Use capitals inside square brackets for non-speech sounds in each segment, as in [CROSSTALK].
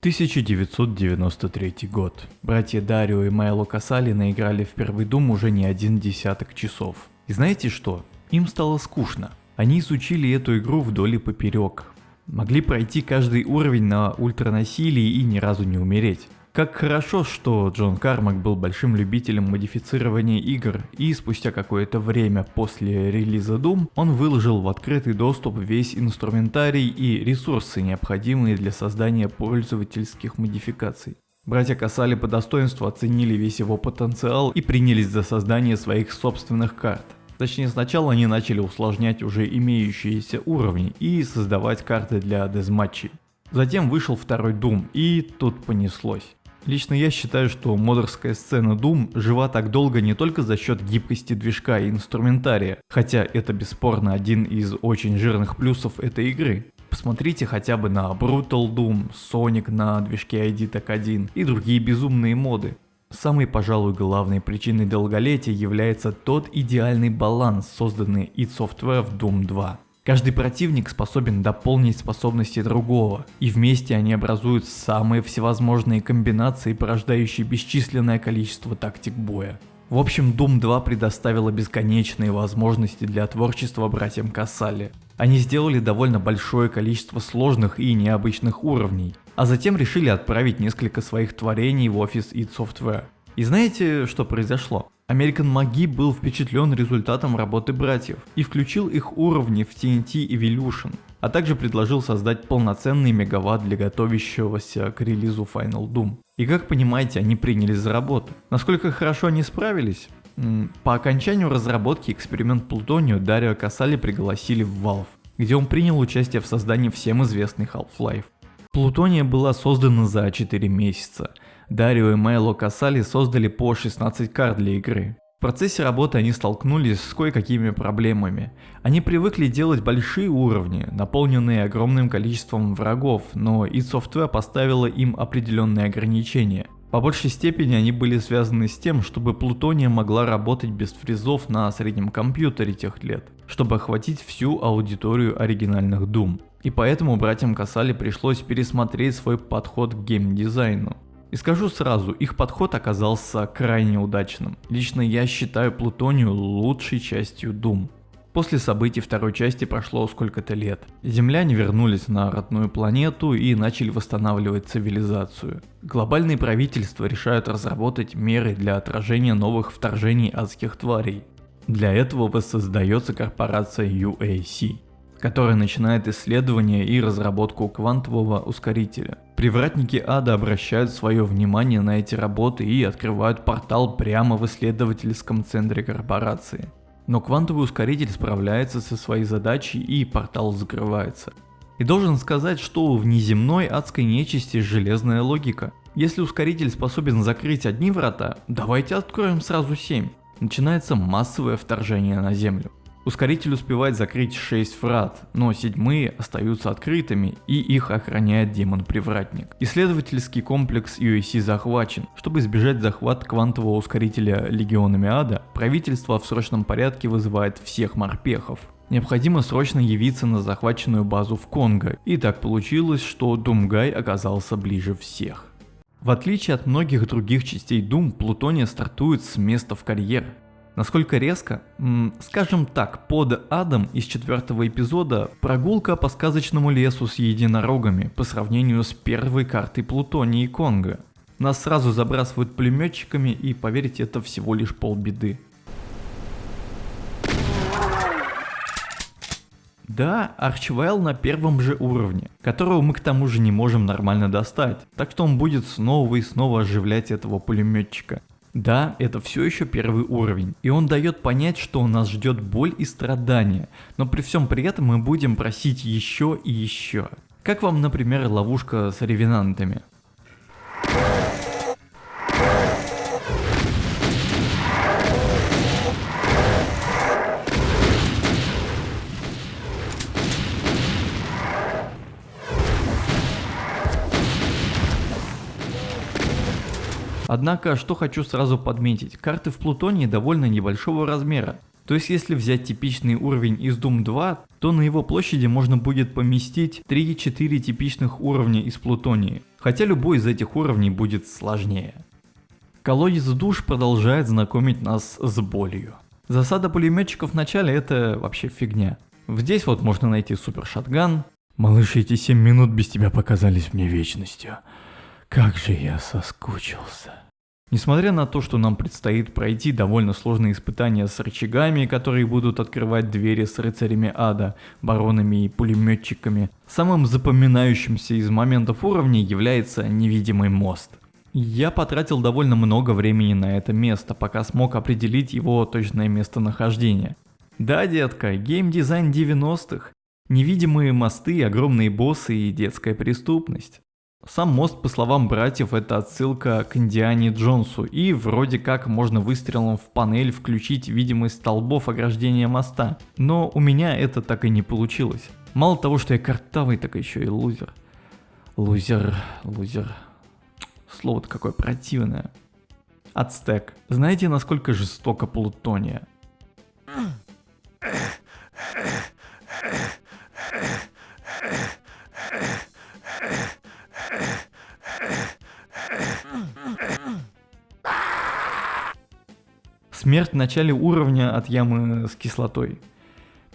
1993 год. Братья Дарио и Майло Касали наиграли в первый Дум уже не один десяток часов. И знаете что? Им стало скучно. Они изучили эту игру вдоль и поперек. Могли пройти каждый уровень на ультранасилии и ни разу не умереть. Как хорошо, что Джон Кармак был большим любителем модифицирования игр, и спустя какое-то время после релиза Doom он выложил в открытый доступ весь инструментарий и ресурсы, необходимые для создания пользовательских модификаций. Братья Касали по достоинству оценили весь его потенциал и принялись за создание своих собственных карт. Точнее сначала они начали усложнять уже имеющиеся уровни и создавать карты для дезматчей. Затем вышел второй Doom и тут понеслось. Лично я считаю, что модерская сцена Doom жива так долго не только за счет гибкости движка и инструментария, хотя это бесспорно один из очень жирных плюсов этой игры. Посмотрите хотя бы на Brutal Doom, Sonic на движке ID TAC 1 и другие безумные моды. Самой, пожалуй, главной причиной долголетия является тот идеальный баланс, созданный id Software в Doom 2. Каждый противник способен дополнить способности другого, и вместе они образуют самые всевозможные комбинации, порождающие бесчисленное количество тактик боя. В общем, Doom 2 предоставила бесконечные возможности для творчества братьям Кассали. Они сделали довольно большое количество сложных и необычных уровней, а затем решили отправить несколько своих творений в офис id Software. И знаете, что произошло? American Magi был впечатлен результатом работы братьев и включил их уровни в TNT Evolution, а также предложил создать полноценный мегаватт для готовящегося к релизу Final Doom. И как понимаете, они принялись за работу. Насколько хорошо они справились? По окончанию разработки эксперимент Плутонию Дарио Касали пригласили в Valve, где он принял участие в создании всем известной Half-Life. Плутония была создана за 4 месяца, Дарио и Майло Касали создали по 16 карт для игры. В процессе работы они столкнулись с кое-какими проблемами. Они привыкли делать большие уровни, наполненные огромным количеством врагов, но id Software поставила им определенные ограничения. По большей степени они были связаны с тем, чтобы Плутония могла работать без фризов на среднем компьютере тех лет, чтобы охватить всю аудиторию оригинальных Doom. И поэтому братьям Касали пришлось пересмотреть свой подход к геймдизайну. И скажу сразу, их подход оказался крайне удачным. Лично я считаю Плутонию лучшей частью Doom. После событий второй части прошло сколько-то лет. Земляне вернулись на родную планету и начали восстанавливать цивилизацию. Глобальные правительства решают разработать меры для отражения новых вторжений адских тварей. Для этого воссоздается корпорация UAC которая начинает исследование и разработку квантового ускорителя. Привратники ада обращают свое внимание на эти работы и открывают портал прямо в исследовательском центре корпорации. Но квантовый ускоритель справляется со своей задачей и портал закрывается. И должен сказать, что у внеземной адской нечисти железная логика. Если ускоритель способен закрыть одни врата, давайте откроем сразу 7. Начинается массовое вторжение на Землю. Ускоритель успевает закрыть 6 врат, но седьмые остаются открытыми и их охраняет демон-привратник. Исследовательский комплекс UAC захвачен. Чтобы избежать захват квантового ускорителя легионами ада, правительство в срочном порядке вызывает всех морпехов. Необходимо срочно явиться на захваченную базу в Конго, и так получилось, что Думгай оказался ближе всех. В отличие от многих других частей Doom, Плутония стартует с места в карьер. Насколько резко? Скажем так, под адом из четвертого эпизода прогулка по сказочному лесу с единорогами по сравнению с первой картой Плутонии и Конга. Нас сразу забрасывают пулеметчиками и поверьте, это всего лишь полбеды. Да, Арчвайл на первом же уровне, которого мы к тому же не можем нормально достать, так что он будет снова и снова оживлять этого пулеметчика. Да, это все еще первый уровень, и он дает понять, что нас ждет боль и страдания, но при всем при этом мы будем просить еще и еще. Как вам, например, ловушка с ревенантами? Однако, что хочу сразу подметить, карты в Плутонии довольно небольшого размера. То есть если взять типичный уровень из Doom 2, то на его площади можно будет поместить 3-4 типичных уровня из Плутонии. хотя любой из этих уровней будет сложнее. Колодец душ продолжает знакомить нас с болью. Засада пулеметчиков в начале это вообще фигня. Здесь вот можно найти супер шатган. Малыш, эти 7 минут без тебя показались мне вечностью. Как же я соскучился. Несмотря на то, что нам предстоит пройти довольно сложные испытания с рычагами, которые будут открывать двери с рыцарями ада, баронами и пулеметчиками, самым запоминающимся из моментов уровня является невидимый мост. Я потратил довольно много времени на это место, пока смог определить его точное местонахождение. Да, детка, геймдизайн 90-х. Невидимые мосты, огромные боссы и детская преступность. Сам мост, по словам братьев, это отсылка к Индиане Джонсу, и вроде как можно выстрелом в панель включить видимость столбов ограждения моста. Но у меня это так и не получилось. Мало того, что я картавый, так еще и лузер. Лузер, лузер. Слово-то какое противное. Ацтек. Знаете, насколько жестоко Плутония? Смерть в начале уровня от ямы с кислотой.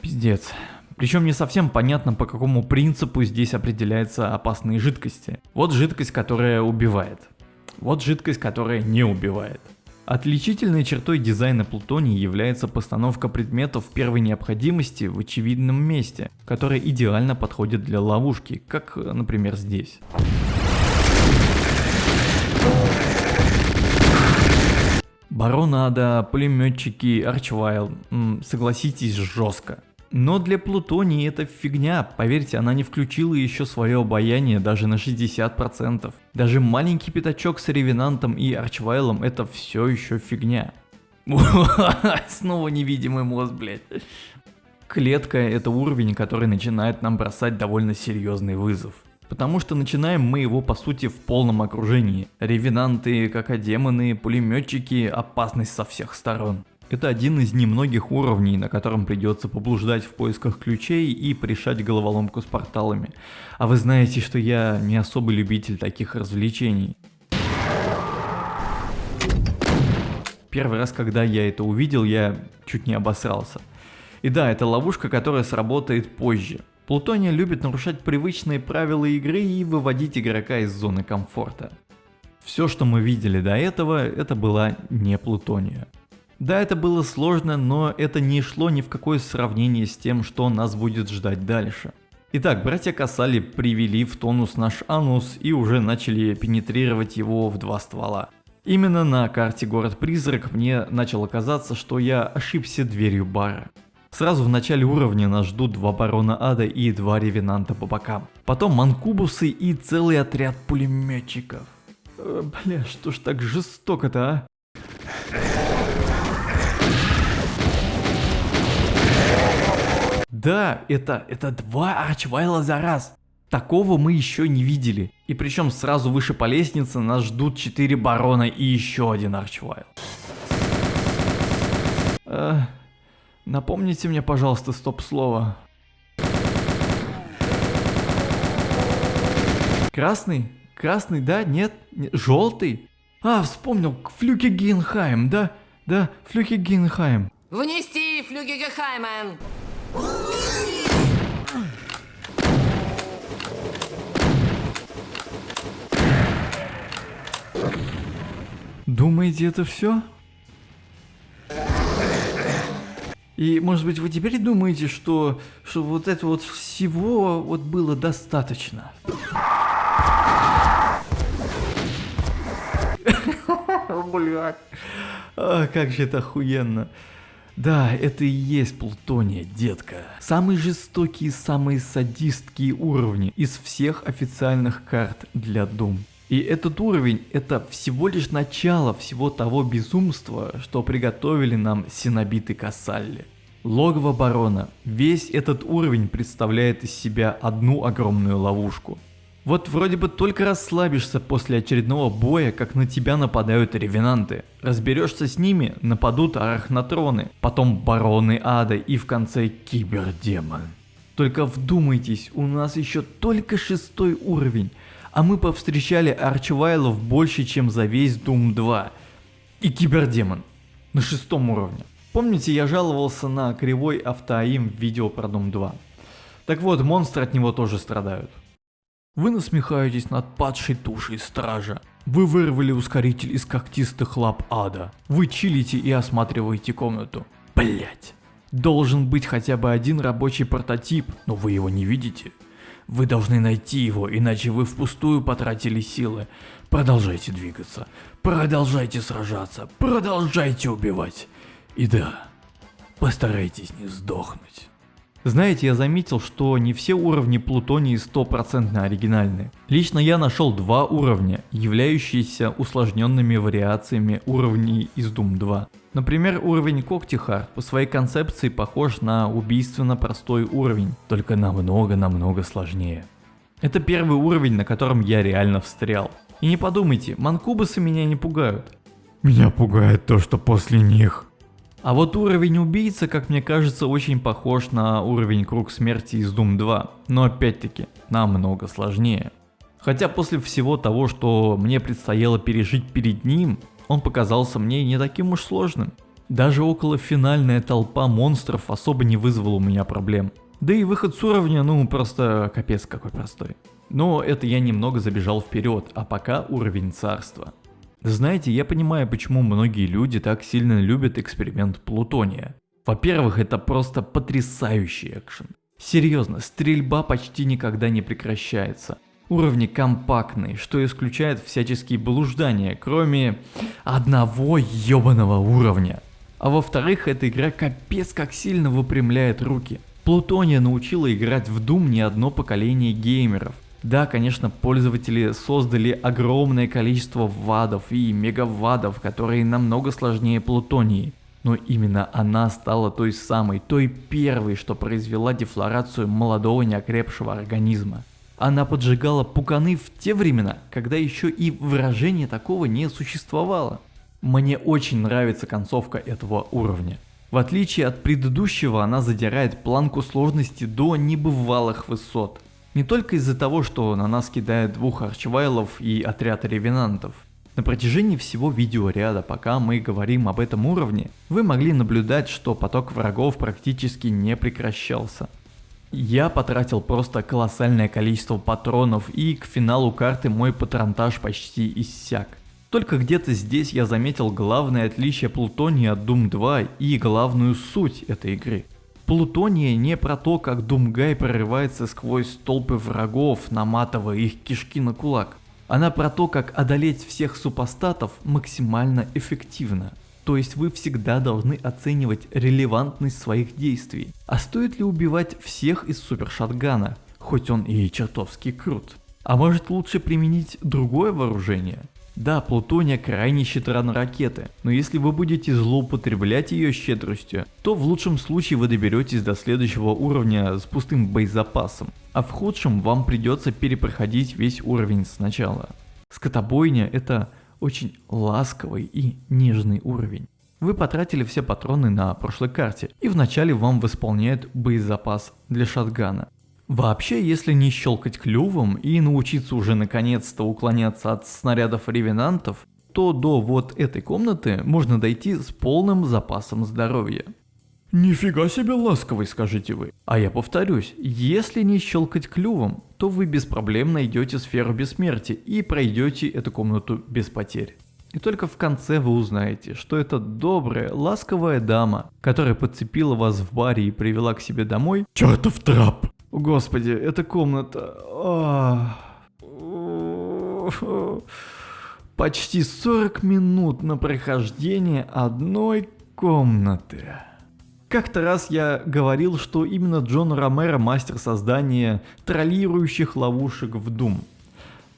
Пиздец. Причем не совсем понятно, по какому принципу здесь определяются опасные жидкости. Вот жидкость, которая убивает. Вот жидкость, которая не убивает. Отличительной чертой дизайна Плутонии является постановка предметов первой необходимости в очевидном месте, которая идеально подходит для ловушки, как, например, здесь. Баронада, пулеметчики, Арчвайл, согласитесь, жестко. Но для Плутонии это фигня, поверьте, она не включила еще свое обаяние даже на 60%. Даже маленький пятачок с Ревенантом и Арчвайлом это все еще фигня. [LAUGHS] Снова невидимый мост, блядь. Клетка это уровень, который начинает нам бросать довольно серьезный вызов. Потому что начинаем мы его по сути в полном окружении. Ревенанты, какодемоны, пулеметчики, опасность со всех сторон. Это один из немногих уровней, на котором придется поблуждать в поисках ключей и решать головоломку с порталами. А вы знаете, что я не особый любитель таких развлечений. Первый раз, когда я это увидел, я чуть не обосрался. И да, это ловушка, которая сработает позже. Плутония любит нарушать привычные правила игры и выводить игрока из зоны комфорта. Все, что мы видели до этого, это была не Плутония. Да, это было сложно, но это не шло ни в какое сравнение с тем, что нас будет ждать дальше. Итак, братья Касали привели в тонус наш анус и уже начали пенетрировать его в два ствола. Именно на карте город-призрак мне начало казаться, что я ошибся дверью бара. Сразу в начале уровня нас ждут два барона ада и два ревенанта по бокам. Потом манкубусы и целый отряд пулеметчиков. Э, бля, что ж так жестоко-то, а? Да, это, это два арчвайла за раз. Такого мы еще не видели. И причем сразу выше по лестнице нас ждут четыре барона и еще один арчвайл. Э, Напомните мне, пожалуйста, стоп-слово. Красный? Красный, да? Нет? Нет? Желтый? А, вспомнил, Флюки Гинхайм, да? Да, Флюки Гинхайм. Внести Флюки Гинхаймен! Думаете, это все? И, может быть, вы теперь думаете, что, что вот это вот всего вот было достаточно? [LAUGHS] Блядь. А, как же это охуенно. Да, это и есть Плутония, детка. Самый жестокий и самые садистские уровни из всех официальных карт для Doom. И этот уровень это всего лишь начало всего того безумства, что приготовили нам синобиты Кассалли. Логово барона. Весь этот уровень представляет из себя одну огромную ловушку. Вот вроде бы только расслабишься после очередного боя, как на тебя нападают ревенанты. Разберешься с ними, нападут арахнатроны, потом бароны ада и в конце кибердемон. Только вдумайтесь, у нас еще только шестой уровень, А мы повстречали арчвайлов больше, чем за весь Doom 2. И кибердемон на шестом уровне. Помните, я жаловался на кривой автоаим в видео про Doom 2? Так вот, монстры от него тоже страдают. Вы насмехаетесь над падшей тушей стража. Вы вырвали ускоритель из когтистых лап ада. Вы чилите и осматриваете комнату. Блять. Должен быть хотя бы один рабочий прототип, но вы его не видите. Вы должны найти его, иначе вы впустую потратили силы. Продолжайте двигаться, продолжайте сражаться, продолжайте убивать. И да, постарайтесь не сдохнуть. Знаете, я заметил, что не все уровни Плутонии стопроцентно оригинальны. Лично я нашел два уровня, являющиеся усложненными вариациями уровней из Doom 2. Например, уровень Когтихард по своей концепции похож на убийственно простой уровень, только намного-намного сложнее. Это первый уровень, на котором я реально встрял. И не подумайте, манкубасы меня не пугают. Меня пугает то, что после них а вот уровень убийца, как мне кажется, очень похож на уровень Круг Смерти из Doom 2, но опять-таки намного сложнее. Хотя после всего того, что мне предстояло пережить перед ним, он показался мне не таким уж сложным. Даже около финальная толпа монстров особо не вызвала у меня проблем. Да и выход с уровня, ну просто капец какой простой. Но это я немного забежал вперед, а пока уровень царства. Знаете, я понимаю, почему многие люди так сильно любят эксперимент Плутония. Во-первых, это просто потрясающий экшен. Серьезно, стрельба почти никогда не прекращается. Уровни компактные, что исключает всяческие блуждания, кроме одного ебаного уровня. А во-вторых, эта игра капец как сильно выпрямляет руки. Плутония научила играть в Doom не одно поколение геймеров. Да, конечно, пользователи создали огромное количество вадов и мегавадов, которые намного сложнее Плутонии. Но именно она стала той самой, той первой, что произвела дефлорацию молодого неокрепшего организма. Она поджигала пуканы в те времена, когда еще и выражения такого не существовало. Мне очень нравится концовка этого уровня. В отличие от предыдущего, она задирает планку сложности до небывалых высот. Не только из-за того, что на нас кидает двух арчвайлов и отряд ревенантов. На протяжении всего видеоряда, пока мы говорим об этом уровне, вы могли наблюдать, что поток врагов практически не прекращался. Я потратил просто колоссальное количество патронов и к финалу карты мой патронтаж почти иссяк. Только где-то здесь я заметил главное отличие Плутония от Doom 2 и главную суть этой игры. Плутония не про то, как Думгай прорывается сквозь толпы врагов, наматывая их кишки на кулак. Она про то, как одолеть всех супостатов максимально эффективно. То есть вы всегда должны оценивать релевантность своих действий. А стоит ли убивать всех из супершатгана, хоть он и чертовски крут? А может лучше применить другое вооружение? Да, Плутония крайне щедра на ракеты, но если вы будете злоупотреблять ее щедростью, то в лучшем случае вы доберетесь до следующего уровня с пустым боезапасом, а в худшем вам придется перепроходить весь уровень сначала. Скотобойня это очень ласковый и нежный уровень. Вы потратили все патроны на прошлой карте, и вначале вам восполняют боезапас для шатгана. Вообще, если не щелкать клювом и научиться уже наконец-то уклоняться от снарядов ревенантов, то до вот этой комнаты можно дойти с полным запасом здоровья. Нифига себе ласковый, скажите вы. А я повторюсь, если не щелкать клювом, то вы без проблем найдете сферу бессмертия и пройдете эту комнату без потерь. И только в конце вы узнаете, что это добрая, ласковая дама, которая подцепила вас в баре и привела к себе домой, чертов трап, Господи, эта комната... Почти 40 минут на прохождение одной комнаты. Как-то раз я говорил, что именно Джон Ромеро мастер создания троллирующих ловушек в Doom.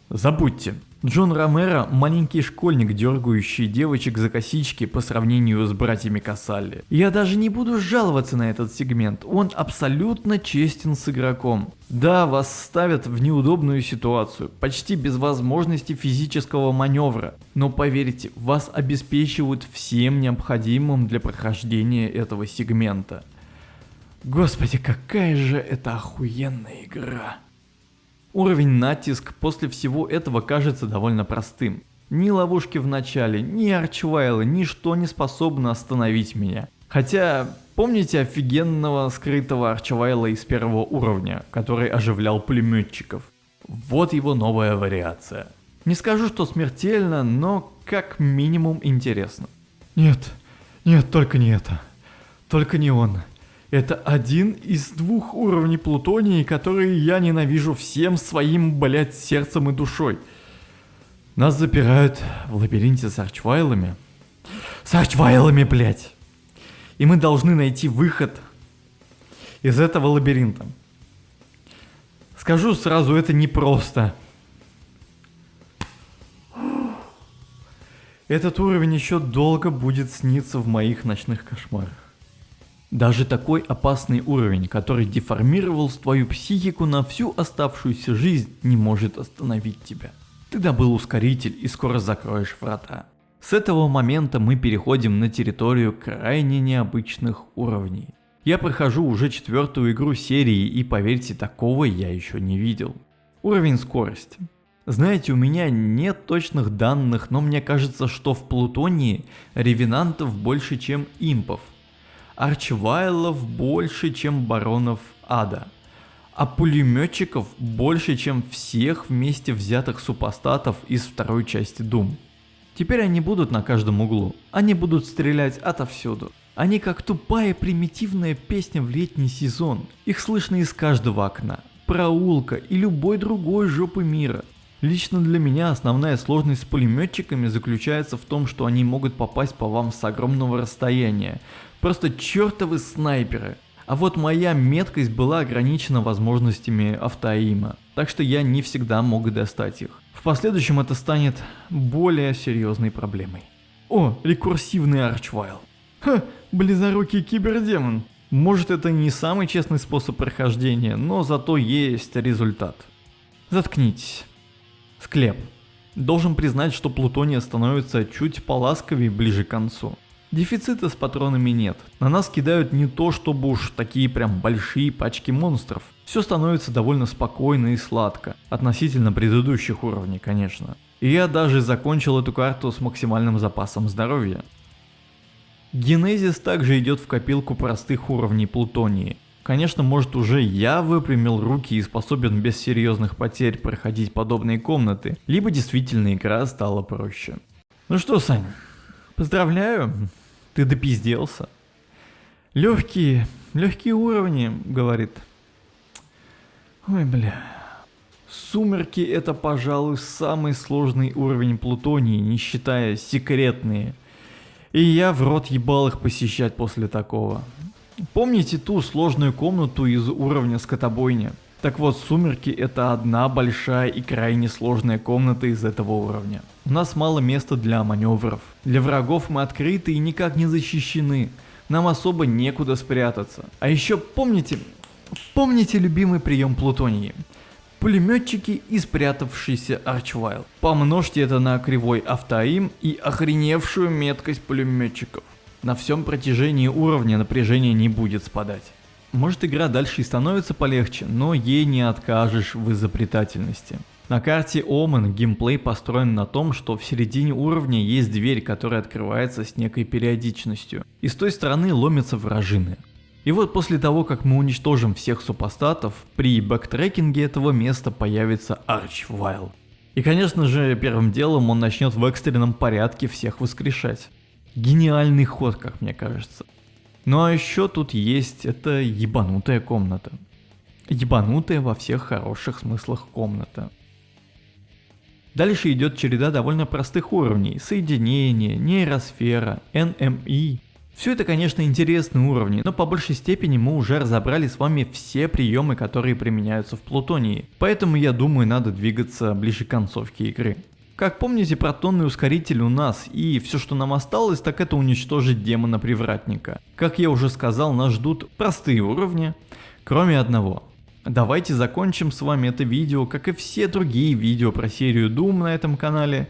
Забудьте, Джон Ромеро – маленький школьник, дергающий девочек за косички по сравнению с братьями Касалли. Я даже не буду жаловаться на этот сегмент, он абсолютно честен с игроком. Да, вас ставят в неудобную ситуацию, почти без возможности физического маневра, но поверьте, вас обеспечивают всем необходимым для прохождения этого сегмента. Господи, какая же это охуенная игра. Уровень натиск после всего этого кажется довольно простым. Ни ловушки в начале, ни арчвайлы, ничто не способно остановить меня. Хотя, помните офигенного скрытого арчвайла из первого уровня, который оживлял пулеметчиков? Вот его новая вариация. Не скажу, что смертельно, но как минимум интересно. Нет, нет, только не это. Только не он. Это один из двух уровней плутонии, которые я ненавижу всем своим, блять, сердцем и душой. Нас запирают в лабиринте с арчвайлами. С арчвайлами, блять. И мы должны найти выход из этого лабиринта. Скажу сразу, это непросто. Этот уровень еще долго будет сниться в моих ночных кошмарах. Даже такой опасный уровень, который деформировал твою психику на всю оставшуюся жизнь, не может остановить тебя. Ты добыл ускоритель и скоро закроешь врата. С этого момента мы переходим на территорию крайне необычных уровней. Я прохожу уже четвертую игру серии и поверьте, такого я еще не видел. Уровень скорости. Знаете, у меня нет точных данных, но мне кажется, что в Плутонии ревенантов больше, чем импов – арчвайлов больше, чем баронов ада, а пулеметчиков больше, чем всех вместе взятых супостатов из второй части Doom. Теперь они будут на каждом углу, они будут стрелять отовсюду. Они как тупая примитивная песня в летний сезон, их слышно из каждого окна, проулка и любой другой жопы мира. Лично для меня основная сложность с пулеметчиками заключается в том, что они могут попасть по вам с огромного расстояния, Просто чертовы снайперы. А вот моя меткость была ограничена возможностями автоима, так что я не всегда мог достать их. В последующем это станет более серьезной проблемой. О, рекурсивный арчвайл. Ха, близорукий кибердемон. Может это не самый честный способ прохождения, но зато есть результат. Заткнитесь. Склеп. Должен признать, что Плутония становится чуть поласковее ближе к концу. Дефицита с патронами нет. На нас кидают не то чтобы уж такие прям большие пачки монстров. Все становится довольно спокойно и сладко. Относительно предыдущих уровней, конечно. И я даже закончил эту карту с максимальным запасом здоровья. Генезис также идет в копилку простых уровней плутонии. Конечно, может уже я выпрямил руки и способен без серьезных потерь проходить подобные комнаты, либо действительно игра стала проще. Ну что, Сань, поздравляю, ты допизделся. Легкие, легкие уровни, говорит. Ой, бля. Сумерки это, пожалуй, самый сложный уровень плутонии, не считая секретные. И я в рот ебал их посещать после такого. Помните ту сложную комнату из уровня скотобойня? Так вот, сумерки это одна большая и крайне сложная комната из этого уровня. У нас мало места для маневров. Для врагов мы открыты и никак не защищены. Нам особо некуда спрятаться. А еще помните, помните любимый прием Плутонии? Пулеметчики и спрятавшийся Арчвайл. Помножьте это на кривой автоим и охреневшую меткость пулеметчиков. На всем протяжении уровня напряжение не будет спадать. Может игра дальше и становится полегче, но ей не откажешь в изобретательности. На карте Omen геймплей построен на том, что в середине уровня есть дверь, которая открывается с некой периодичностью, и с той стороны ломятся вражины. И вот после того, как мы уничтожим всех супостатов, при бэктрекинге этого места появится Арчвайл. И конечно же, первым делом он начнет в экстренном порядке всех воскрешать. Гениальный ход, как мне кажется. Ну а еще тут есть эта ебанутая комната. Ебанутая во всех хороших смыслах комната. Дальше идет череда довольно простых уровней. Соединение, нейросфера, NME. Все это, конечно, интересные уровни, но по большей степени мы уже разобрали с вами все приемы, которые применяются в Плутонии. Поэтому я думаю, надо двигаться ближе к концовке игры. Как помните, протонный ускоритель у нас, и все, что нам осталось, так это уничтожить демона-привратника. Как я уже сказал, нас ждут простые уровни, кроме одного. Давайте закончим с вами это видео, как и все другие видео про серию Doom на этом канале,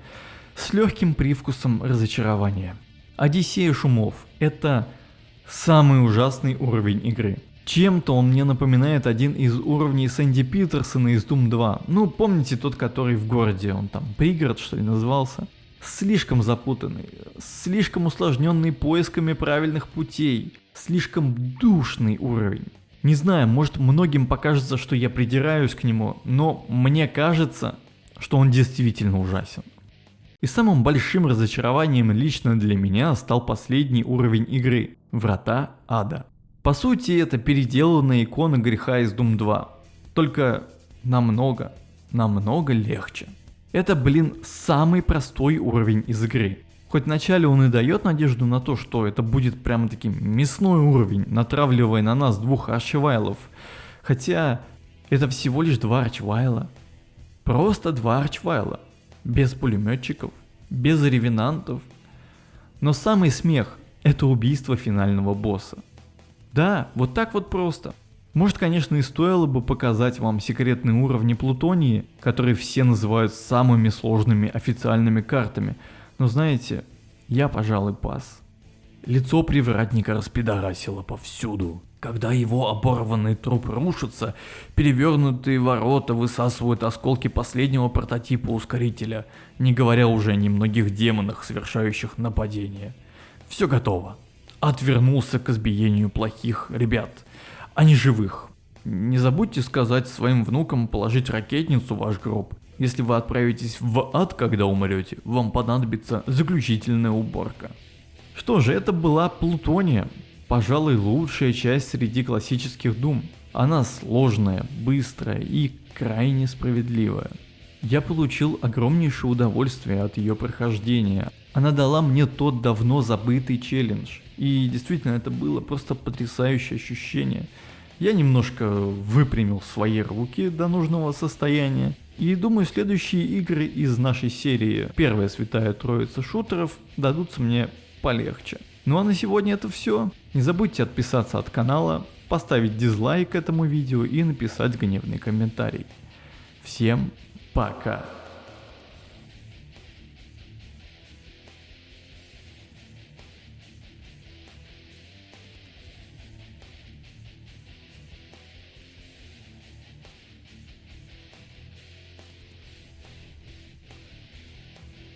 с легким привкусом разочарования. Одиссея шумов – это самый ужасный уровень игры. Чем-то он мне напоминает один из уровней Сэнди Питерсона из Doom 2. Ну, помните тот, который в городе, он там пригород что ли назывался? Слишком запутанный, слишком усложненный поисками правильных путей, слишком душный уровень. Не знаю, может многим покажется, что я придираюсь к нему, но мне кажется, что он действительно ужасен. И самым большим разочарованием лично для меня стал последний уровень игры – Врата Ада. По сути, это переделанная икона греха из Doom 2. Только намного, намного легче. Это, блин, самый простой уровень из игры. Хоть вначале он и дает надежду на то, что это будет прямо таким мясной уровень, натравливая на нас двух арчвайлов. Хотя это всего лишь два арчвайла. Просто два арчвайла. Без пулеметчиков, без ревенантов. Но самый смех – это убийство финального босса. Да, вот так вот просто. Может, конечно, и стоило бы показать вам секретные уровни Плутонии, которые все называют самыми сложными официальными картами, но знаете, я, пожалуй, пас. Лицо привратника распидорасило повсюду. Когда его оборванный труп рушится, перевернутые ворота высасывают осколки последнего прототипа ускорителя, не говоря уже о немногих демонах, совершающих нападение. Все готово отвернулся к избиению плохих ребят, а не живых. Не забудьте сказать своим внукам положить ракетницу в ваш гроб. Если вы отправитесь в ад, когда умрете, вам понадобится заключительная уборка. Что же, это была Плутония. Пожалуй, лучшая часть среди классических дум. Она сложная, быстрая и крайне справедливая. Я получил огромнейшее удовольствие от ее прохождения. Она дала мне тот давно забытый челлендж. И действительно, это было просто потрясающее ощущение. Я немножко выпрямил свои руки до нужного состояния. И думаю, следующие игры из нашей серии «Первая святая троица шутеров» дадутся мне полегче. Ну а на сегодня это все. Не забудьте отписаться от канала, поставить дизлайк этому видео и написать гневный комментарий. Всем пока!